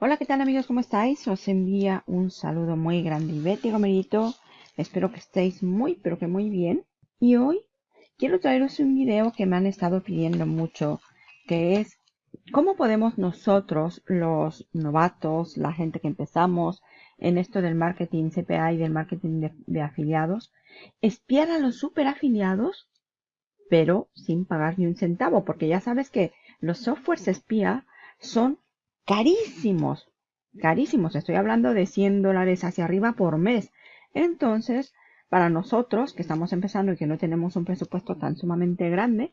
Hola, ¿qué tal amigos? ¿Cómo estáis? Os envía un saludo muy grande y Betty Gomerito. Espero que estéis muy, pero que muy bien. Y hoy quiero traeros un video que me han estado pidiendo mucho, que es cómo podemos nosotros, los novatos, la gente que empezamos en esto del marketing CPA y del marketing de, afiliados, espiar a los super afiliados, pero sin pagar ni un centavo, porque ya sabes que los softwares espía son carísimos, carísimos. Estoy hablando de 100 dólares hacia arriba por mes. Entonces, para nosotros que estamos empezando y que no tenemos un presupuesto tan sumamente grande,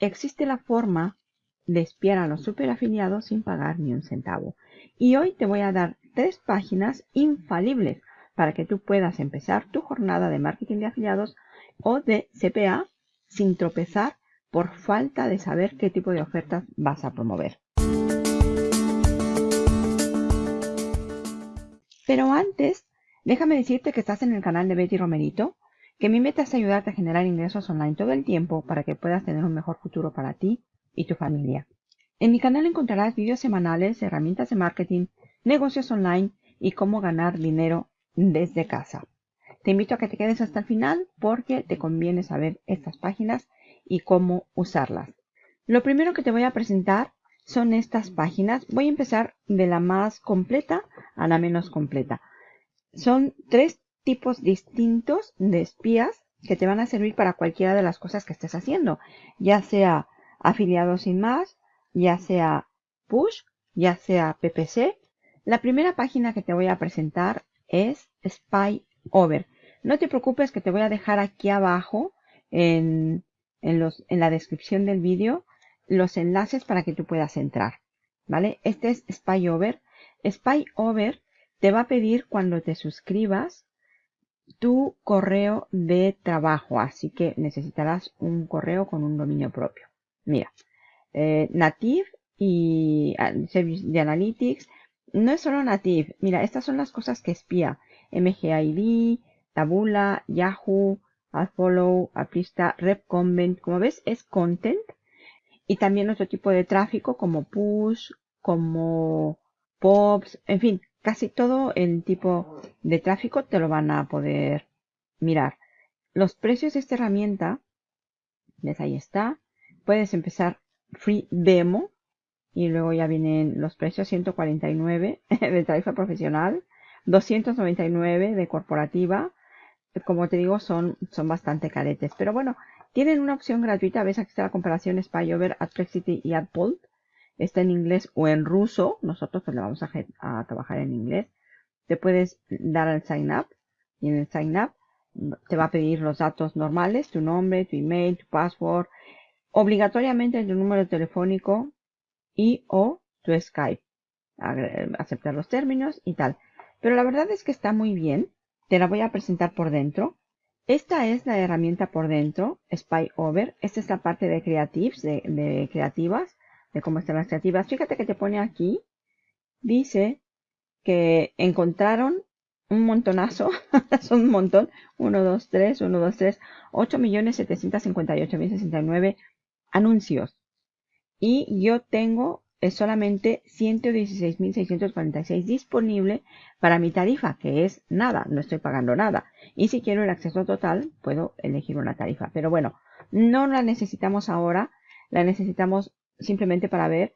existe la forma de espiar a los superafiliados sin pagar ni un centavo. Y hoy te voy a dar tres páginas infalibles para que tú puedas empezar tu jornada de marketing de afiliados o de CPA sin tropezar por falta de saber qué tipo de ofertas vas a promover. Pero antes, déjame decirte que estás en el canal de Betty Romerito, que mi meta es ayudarte a generar ingresos online todo el tiempo para que puedas tener un mejor futuro para ti y tu familia. En mi canal encontrarás vídeos semanales, herramientas de marketing, negocios online y cómo ganar dinero desde casa. Te invito a que te quedes hasta el final porque te conviene saber estas páginas y cómo usarlas. Lo primero que te voy a presentar son estas páginas. Voy a empezar de la más completa a la menos completa. Son tres tipos distintos de espías que te van a servir para cualquiera de las cosas que estés haciendo, ya sea afiliado sin más, ya sea push, ya sea PPC. La primera página que te voy a presentar es Spy Over. No te preocupes que te voy a dejar aquí abajo en, en, los, en la descripción del vídeo los enlaces para que tú puedas entrar. ¿Vale? Este es Spy Over. Spy Over te va a pedir cuando te suscribas tu correo de trabajo. Así que necesitarás un correo con un dominio propio. Mira, eh, Native y ah, Service de Analytics. No es solo Native. Mira, estas son las cosas que espía. MGID, Tabula, Yahoo, AdFollow, Aprista, RepConvent. Como ves, es content y también otro tipo de tráfico como push, como pops, en fin, casi todo el tipo de tráfico te lo van a poder mirar. Los precios de esta herramienta, ves ahí está, puedes empezar free demo y luego ya vienen los precios 149 de tarifa profesional, 299 de corporativa, como te digo son, son bastante caretes, pero bueno, tienen una opción gratuita, ves aquí está la comparación SpyOver, AdPlexity y AdPult. Está en inglés o en ruso. Nosotros pues le vamos a, a, trabajar en inglés. Te puedes dar al sign up y en el sign up te va a pedir los datos normales, tu nombre, tu email, tu password, obligatoriamente tu número telefónico y o tu Skype. Aceptar los términos y tal. Pero la verdad es que está muy bien. Te la voy a presentar por dentro. Esta es la herramienta por dentro, Spy Over. Esta es la parte de creatives, de, creativas, de cómo están las creativas. Fíjate que te pone aquí, dice que encontraron un montonazo, son un montón, 1, 2, 3, 1, 2, 3, 8 millones 758 mil 69 anuncios. Y yo tengo es solamente 116.646 disponible para mi tarifa, que es nada, no estoy pagando nada. Y si quiero el acceso total, puedo elegir una tarifa. Pero bueno, no la necesitamos ahora, la necesitamos simplemente para ver.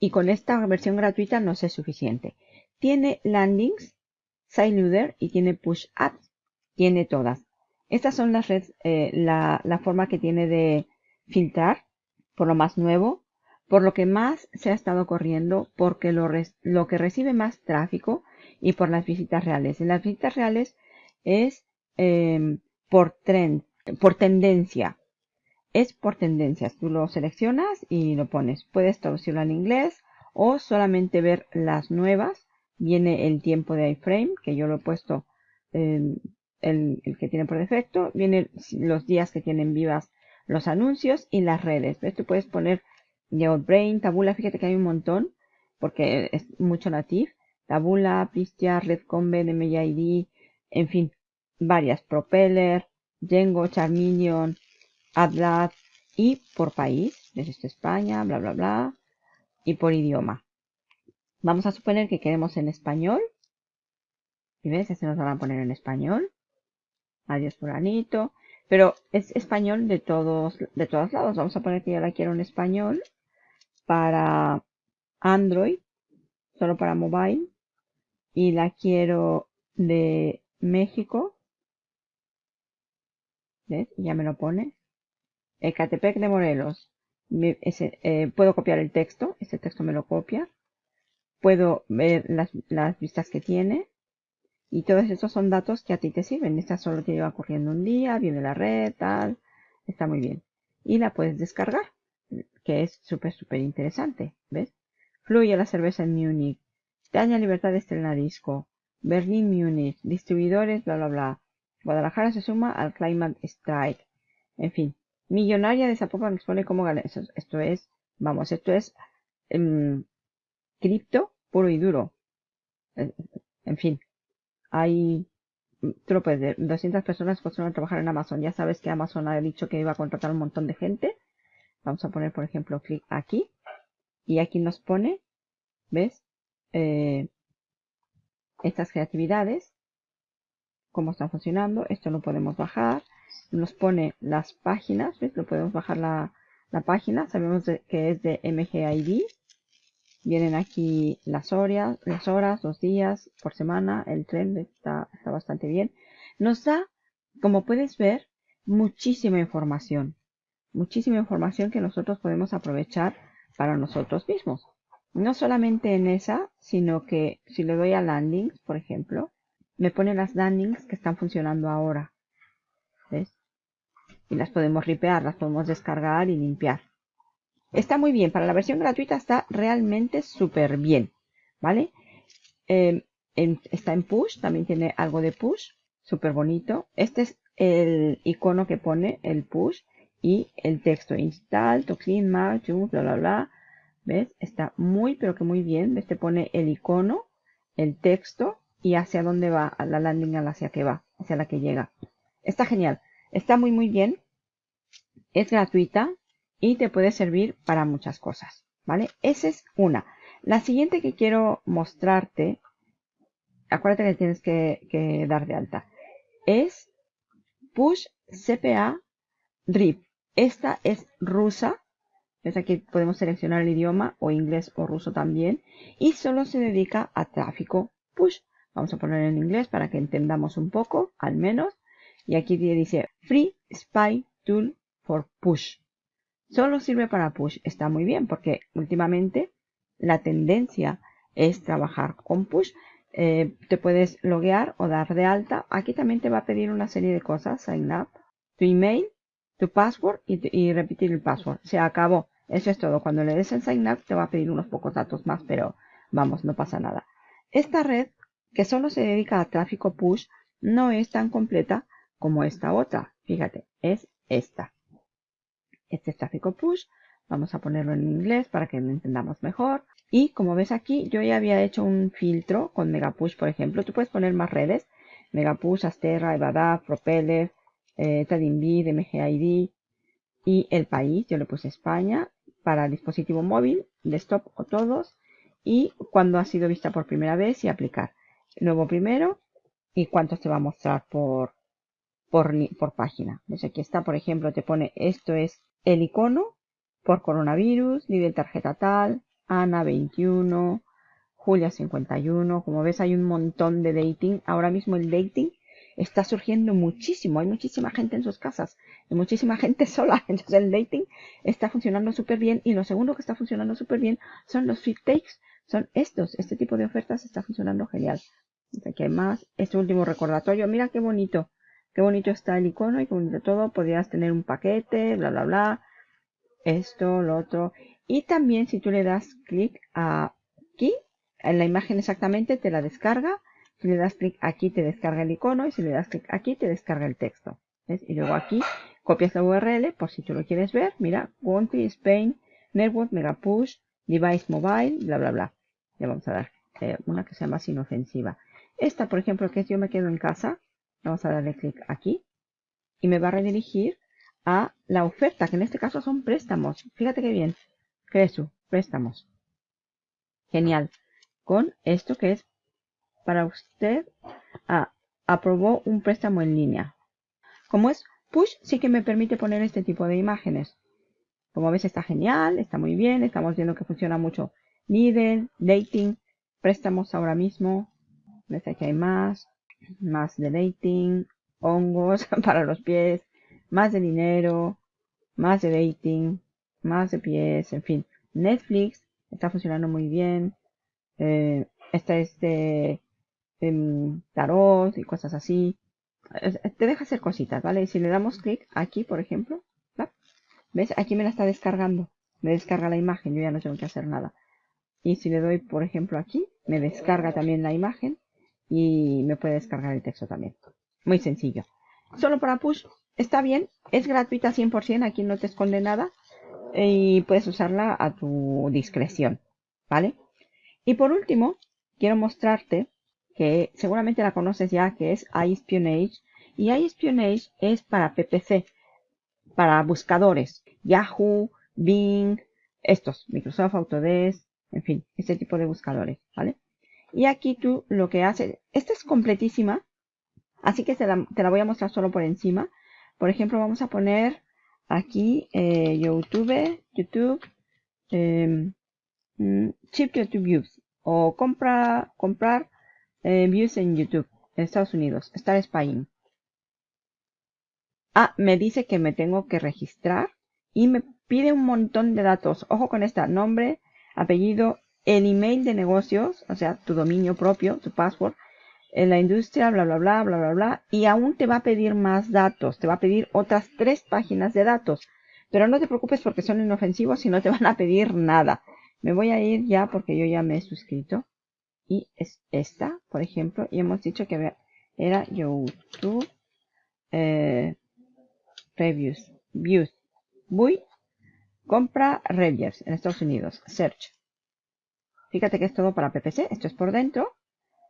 Y con esta versión gratuita no es suficiente. Tiene landings, SideLoader y tiene push ads. Tiene todas. Estas son las redes, eh, la forma que tiene de filtrar por lo más nuevo por lo que más se ha estado corriendo, porque lo, lo que recibe más tráfico y por las visitas reales. En las visitas reales es em, por trend, por tendencia. Es por tendencias. Tú lo seleccionas y lo pones. Puedes traducirlo al inglés o solamente ver las nuevas. Viene el tiempo de iframe, que yo lo he puesto el, el, que tiene por defecto. Vienen los días que tienen vivas los anuncios y las redes. ¿Ves? Tú puedes poner Brain, Tabula, fíjate que hay un montón, porque es mucho native. Tabula, Pistia, Redcombe, MID, en fin, varias. Propeller, Django, Charminion, Atlas y por país, desde España, bla, bla, bla, y por idioma. Vamos a suponer que queremos en español. Y ves, se nos van a poner en español. Adiós fulanito. Pero es español de todos, de todos lados. Vamos a poner que yo la quiero en español para Android, solo para mobile. Y la quiero de México. ¿Ves? Ya me lo pone. Ecatepec de Morelos. Eh, puedo copiar el texto. Este texto me lo copia. Puedo ver las, las vistas que tiene. Y todos esos son datos que a ti te sirven. Esta solo te lleva corriendo un día, viene la red, tal. Está muy bien. Y la puedes descargar, que es súper, súper interesante. ¿Ves? Fluye la cerveza en Múnich. Daña Libertad de Estrella Disco. Berlín, Múnich. Distribuidores, bla, bla, bla. Guadalajara se suma al Climate Strike. En fin. Millonaria de Zapopan expone cómo ganar. Esto, es, vamos, esto es em, cripto puro y duro. En fin hay, puedes ver, 200 personas que a trabajar en Amazon. Ya sabes que Amazon ha dicho que iba a contratar un montón de gente. Vamos a poner, por ejemplo, clic aquí. Y aquí nos pone, ¿ves? Eh, estas creatividades, cómo están funcionando. Esto lo podemos bajar. Nos pone las páginas, ¿ves? Lo podemos bajar la, la página. Sabemos que es de MGID. Vienen aquí las horas, las horas, los días por semana, el tren está, está bastante bien. Nos da, como puedes ver, muchísima información. Muchísima información que nosotros podemos aprovechar para nosotros mismos. No solamente en esa, sino que si le doy a landings, por ejemplo, me pone las landings que están funcionando ahora. ¿Ves? Y las podemos ripear, las podemos descargar y limpiar. Está muy bien, para la versión gratuita está realmente súper bien, ¿vale? Em, está en push, también tiene algo de push, súper bonito. Este es el icono que pone el push y el texto install, to clean, bla, bla, bla. ¿Ves? Está muy, pero que muy bien. Este pone el icono, el texto y hacia dónde va la landing, hacia que va, hacia la que llega. Está genial. Está muy, muy bien. Es gratuita y te puede servir para muchas cosas, ¿vale? Esa es una. La siguiente que quiero mostrarte, acuérdate que tienes que, dar de alta, es Push CPA RIP. Esta es rusa. ¿Ves? Aquí podemos seleccionar el idioma o inglés o ruso también. Y solo se dedica a tráfico push. Vamos a poner en inglés para que entendamos un poco, al menos. Y aquí dice Free Spy Tool for Push. Solo sirve para push. Está muy bien porque últimamente la tendencia es trabajar con push. Eh, te puedes loguear o dar de alta. Aquí también te va a pedir una serie de cosas. Sign up, tu email, tu password y, repetir el password. Se acabó. Eso es todo. Cuando le des en sign up te va a pedir unos pocos datos más, pero vamos, no pasa nada. Esta red, que solo se dedica a tráfico push, no es tan completa como esta otra. Fíjate, es esta. Este es tráfico push. Vamos a ponerlo en inglés para que lo entendamos mejor. Y como ves aquí, yo ya había hecho un filtro con Megapush, por ejemplo. Tú puedes poner más redes. Megapush, Asterra, Evadaf, Propeller, eh, TradingBid, MGID y el país. Yo le puse España para dispositivo móvil, desktop o todos. Y cuando ha sido vista por primera vez y aplicar. Luego primero y cuánto te va a mostrar por, por, por página. Pues aquí está, por ejemplo, te pone esto es el icono por coronavirus, nivel tarjeta tal, Ana 21, Julia 51. Como ves hay un montón de dating. Ahora mismo el dating está surgiendo muchísimo. Hay muchísima gente en sus casas y muchísima gente sola. Entonces el dating está funcionando súper bien. Y lo segundo que está funcionando súper bien son los fit takes. Son estos. Este tipo de ofertas está funcionando genial. Aquí hay más. Este último recordatorio. Mira qué bonito. Qué bonito está el icono y como de todo. Podrías tener un paquete, bla, bla, bla. Esto, lo otro. Y también si tú le das clic aquí, en la imagen exactamente te la descarga. Si le das clic aquí te descarga el icono y si le das clic aquí te descarga el texto. Y luego aquí copias la URL por si tú lo quieres ver. Mira, Country, Spain, Network, Megapush, Device Mobile, bla, bla, bla. Le vamos a dar eh, una que sea más inofensiva. Esta, por ejemplo, que es yo me quedo en casa. Vamos a darle clic aquí. Y me va a redirigir a la oferta, que en este caso son préstamos. Fíjate qué bien. Cresu, préstamos. Genial. con esto que es para usted. Ah, aprobó un préstamo en línea. Como es push, sí que me permite poner este tipo de imágenes. Como ves está genial, está muy bien, estamos viendo que funciona mucho Lidl, dating, préstamos ahora mismo. Ves aquí hay más, más de dating, hongos para los pies, más de dinero, más de dating, más de pies, en fin. Netflix está funcionando muy bien. Eh, esta es de tarot y cosas así. Te deja hacer cositas, ¿vale? Si le damos clic aquí, por ejemplo, ¿ves? Aquí me la está descargando. Me descarga la imagen, yo ya no tengo que hacer nada. Y si le doy, por ejemplo, aquí, me descarga también la imagen y me puede descargar el texto también. Muy sencillo. Solo para push está bien, es gratuita 100%, aquí no te esconde nada y puedes usarla a tu discreción, ¿vale? Y por último, quiero mostrarte que seguramente la conoces ya, que es iSpionage. Y iSpionage es para PPC, para buscadores, Yahoo, Bing, estos, Microsoft Autodesk, en fin, este tipo de buscadores, ¿vale? Y aquí tú lo que haces, esta es completísima, así que te la, voy a mostrar solo por encima. Por ejemplo, vamos a poner aquí eh, YouTube, YouTube, eh, Chip YouTube Views o compra, comprar eh, views en YouTube Estados Unidos, Star Spying. Ah, me dice que me tengo que registrar y me pide un montón de datos. Ojo con esta, nombre, apellido, el email de negocios, o sea, tu dominio propio, tu password, en la industria, bla, bla, bla, bla, bla, bla. Y aún te va a pedir más datos, te va a pedir otras tres páginas de datos. Pero no te preocupes porque son inofensivos y no te van a pedir nada. Me voy a ir ya porque yo ya me he suscrito. Y es esta, por ejemplo, y hemos dicho que era YouTube eh, Reviews, Views, Voy, compra Reviews en Estados Unidos, Search. Fíjate que es todo para PPC, esto es por dentro.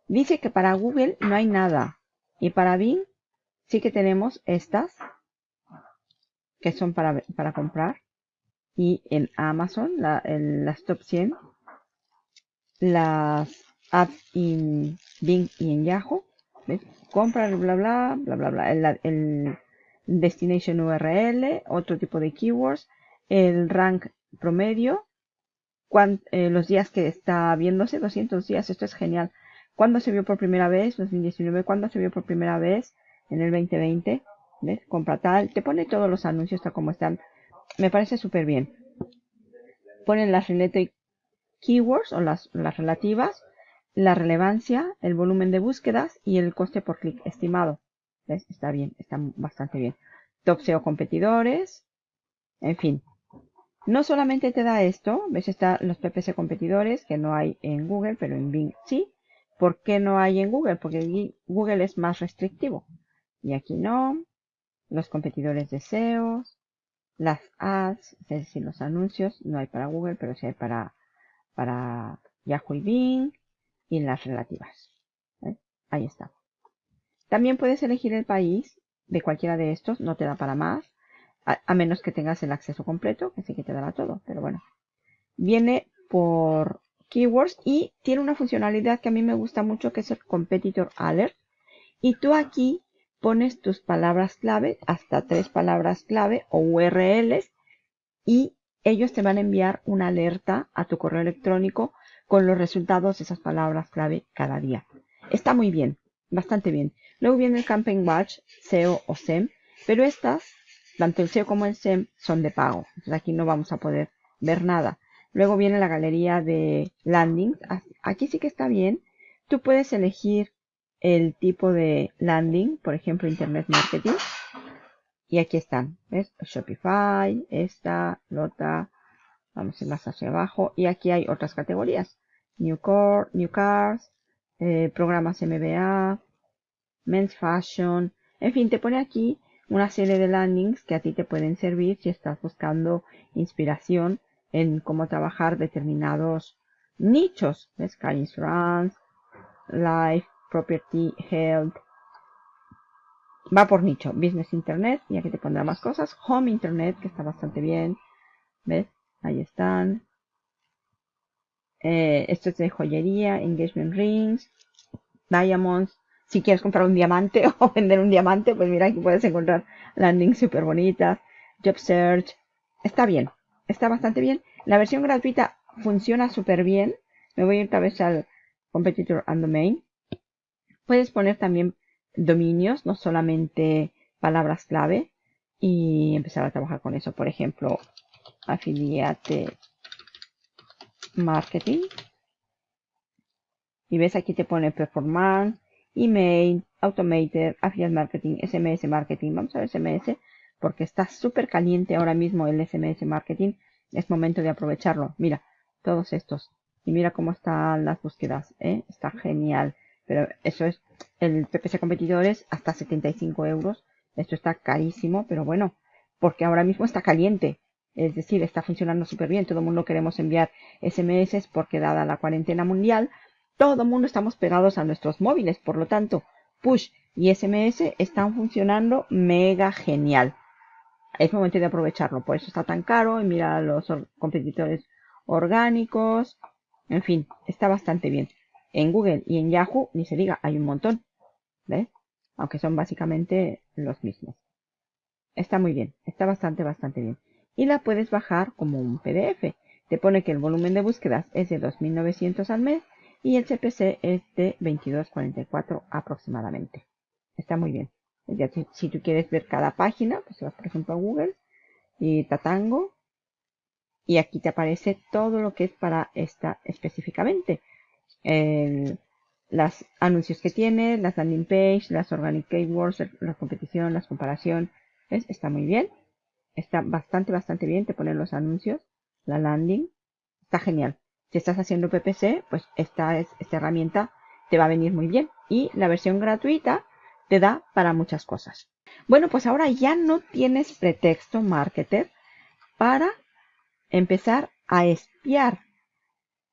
Dice que para Google no hay nada. Y para Bing sí que tenemos estas, que son para, para comprar. Y en Amazon, la, en las top 100, las apps en Bing y en Yahoo. ¿ves? Compra, bla, bla, bla, bla, bla. El, el destination URL, otro tipo de keywords, el rank promedio, eh, los días que está viéndose, 200 días, esto es genial. ¿Cuándo se vio por primera vez? 2019. ¿Cuándo se vio por primera vez? En el 2020. ¿Ves? Compra tal. Te pone todos los anuncios tal como están. Me parece súper bien. Ponen las related keywords o las, las relativas, la relevancia, el volumen de búsquedas y el coste por clic estimado. ¿Ves? Está bien, está bastante bien. Top SEO competidores. En fin, no solamente te da esto, ves, está los PPC competidores que no hay en Google, pero en Bing sí. ¿Por qué no hay en Google? Porque Google es más restrictivo. Y aquí no. Los competidores de SEO, las ads, es decir, los anuncios, no hay para Google, pero sí hay para, para Yahoo y Bing y las relativas. Ahí está. También puedes elegir el país de cualquiera de estos, no te da para más a, menos que tengas el acceso completo, que sí que te dará todo, pero bueno. Viene por keywords y tiene una funcionalidad que a mí me gusta mucho, que es el Competitor Alert. Y tú aquí pones tus palabras clave, hasta tres palabras clave o URLs, y ellos te van a enviar una alerta a tu correo electrónico con los resultados de esas palabras clave cada día. Está muy bien, bastante bien. Luego viene el Campaign Watch, SEO o SEM, pero estas tanto el SEO como el SEM son de pago. Entonces aquí no vamos a poder ver nada. Luego viene la galería de landing. Aquí sí que está bien. Tú puedes elegir el tipo de landing, por ejemplo, Internet Marketing. Y aquí están, ¿ves? Shopify, esta, Lota. Vamos a ir más hacia abajo. Y aquí hay otras categorías. New, New Cars, eh, programas MBA, Men's Fashion. En fin, te pone aquí una serie de landings que a ti te pueden servir si estás buscando inspiración en cómo trabajar determinados nichos. Sky Insurance, Life, Property, Health. Va por nicho. Business Internet, y aquí te pondrá más cosas. Home Internet, que está bastante bien. ¿Ves? Ahí están. Eh, esto es de joyería, engagement rings, diamonds. Si quieres comprar un diamante o vender un diamante, pues mira, aquí puedes encontrar landings súper bonitas. Job search. Está bien, está bastante bien. La versión gratuita funciona súper bien. Me voy otra vez al competitor and domain. Puedes poner también dominios, no solamente palabras clave y empezar a trabajar con eso. Por ejemplo, afiliate marketing. Y ves aquí te pone performance, email, automated, affiliate marketing, SMS marketing. Vamos a ver SMS porque está súper caliente ahora mismo el SMS marketing. Es momento de aprovecharlo. Mira, todos estos. Y mira cómo están las búsquedas. ¿eh? Está genial. Pero eso es el PPC competidores hasta 75 euros esto está carísimo, pero bueno, porque ahora mismo está caliente. Es decir, está funcionando súper bien. Todo el mundo queremos enviar SMS porque dada la cuarentena mundial, todo el mundo estamos pegados a nuestros móviles. Por lo tanto, push y SMS están funcionando mega genial. Es momento de aprovecharlo. Por eso está tan caro. Y mira los competidores orgánicos. En fin, está bastante bien. En Google y en Yahoo, ni se diga, hay un montón. ¿Ves? aunque son básicamente los mismos. Está muy bien, está bastante, bastante bien. Y la puedes bajar como un PDF. Te pone que el volumen de búsquedas es de 2.900 al mes y el CPC es de 22.44 aproximadamente. Está muy bien. Ya, si, tú quieres ver cada página, pues vas por ejemplo a Google y Tatango y aquí te aparece todo lo que es para esta específicamente. El, los anuncios que tiene, las landing page, las organic keywords, la competición, las comparación. ¿Ves? Está muy bien. Está bastante, bastante bien. Te ponen los anuncios, la landing. Está genial. Si estás haciendo PPC, pues esta, es, esta herramienta te va a venir muy bien. Y la versión gratuita te da para muchas cosas. Bueno, pues ahora ya no tienes pretexto, marketer, para empezar a espiar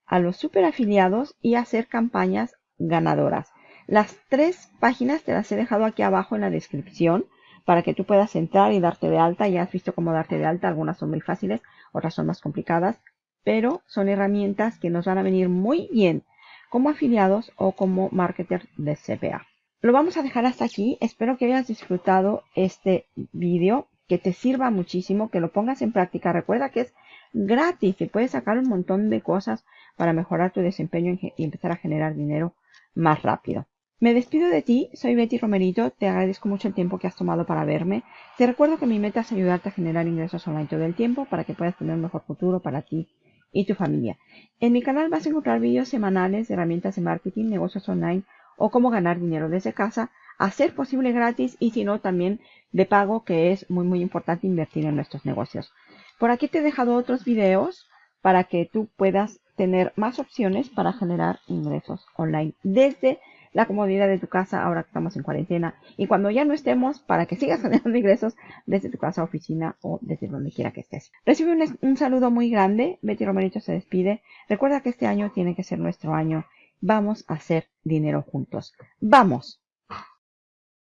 a los super afiliados y hacer campañas ganadoras. Las tres páginas te las he dejado aquí abajo en la descripción para que tú puedas entrar y darte de alta. Ya has visto cómo darte de alta. Algunas son muy fáciles, otras son más complicadas. Pero son herramientas que nos van a venir muy bien como afiliados o como marketer de CPA. Lo vamos a dejar hasta aquí. Espero que hayas disfrutado este vídeo, que te sirva muchísimo, que lo pongas en práctica. Recuerda que es gratis y puedes sacar un montón de cosas para mejorar tu desempeño y empezar a generar dinero más rápido. Me despido de ti, soy Betty Romerito, te agradezco mucho el tiempo que has tomado para verme. Te recuerdo que mi meta es ayudarte a generar ingresos online todo el tiempo para que puedas tener un mejor futuro para ti y tu familia. En mi canal vas a encontrar vídeos semanales de herramientas de marketing, negocios online o cómo ganar dinero desde casa, a ser posible gratis y si no también de pago que es muy muy importante invertir en nuestros negocios. Por aquí te he dejado otros videos para que tú puedas tener más opciones para generar ingresos online desde la comodidad de tu casa ahora que estamos en cuarentena y cuando ya no estemos para que sigas generando ingresos desde tu casa, oficina o desde donde quiera que estés. Recibe un, un saludo muy grande. Betty Romerito se despide. Recuerda que este año tiene que ser nuestro año. Vamos a hacer dinero juntos. ¡Vamos!